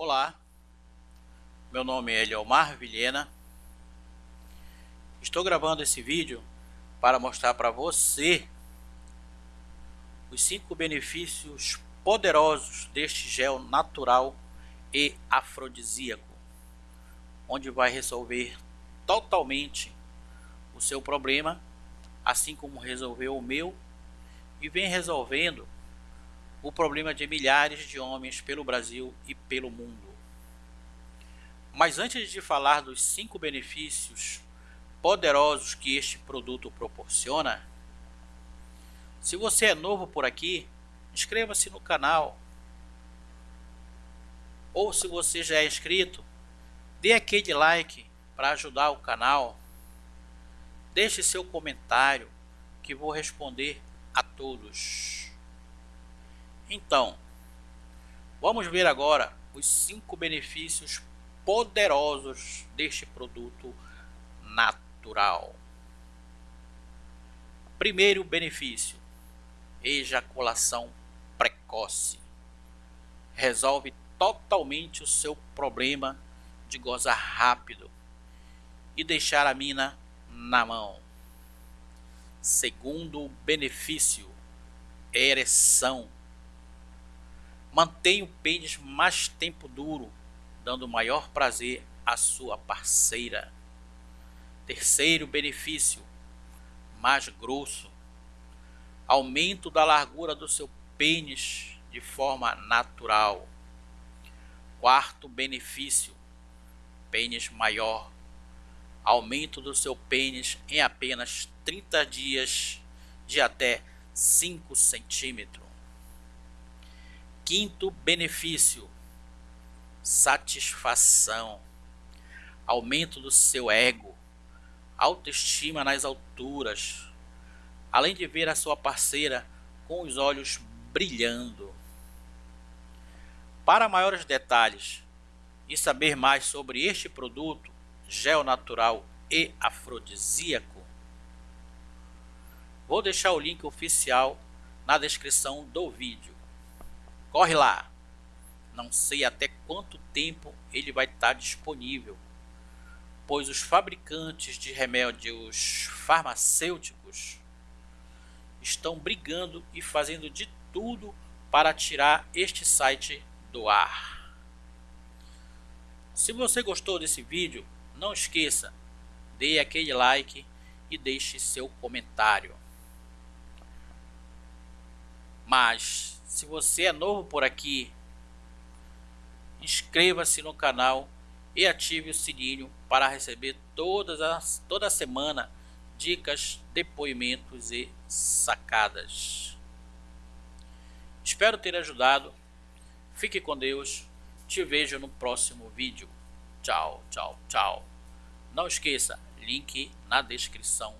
Olá, meu nome é Eliomar Vilhena. Estou gravando esse vídeo para mostrar para você os cinco benefícios poderosos deste gel natural e afrodisíaco, onde vai resolver totalmente o seu problema, assim como resolveu o meu e vem resolvendo o problema de milhares de homens pelo Brasil e pelo mundo. Mas antes de falar dos cinco benefícios poderosos que este produto proporciona, se você é novo por aqui, inscreva-se no canal. Ou se você já é inscrito, dê aquele like para ajudar o canal. Deixe seu comentário que vou responder a todos. Então, vamos ver agora os cinco benefícios poderosos deste produto natural. Primeiro benefício: ejaculação precoce. Resolve totalmente o seu problema de gozar rápido e deixar a mina na mão. Segundo benefício, ereção. Mantém o pênis mais tempo duro, dando maior prazer à sua parceira. Terceiro benefício, mais grosso aumento da largura do seu pênis de forma natural. Quarto benefício: pênis maior. Aumento do seu pênis em apenas 30 dias de até 5 centímetros. Quinto benefício: satisfação. Aumento do seu ego. Autoestima nas alturas além de ver a sua parceira com os olhos brilhando. Para maiores detalhes e saber mais sobre este produto, gel natural e afrodisíaco, vou deixar o link oficial na descrição do vídeo. Corre lá! Não sei até quanto tempo ele vai estar disponível, pois os fabricantes de remédios farmacêuticos estão brigando e fazendo de tudo para tirar este site do ar. Se você gostou desse vídeo, não esqueça, dê aquele like e deixe seu comentário. Mas, se você é novo por aqui, inscreva-se no canal e ative o sininho para receber todas as, toda semana dicas, depoimentos e sacadas. Espero ter ajudado. Fique com Deus. Te vejo no próximo vídeo. Tchau, tchau, tchau. Não esqueça, link na descrição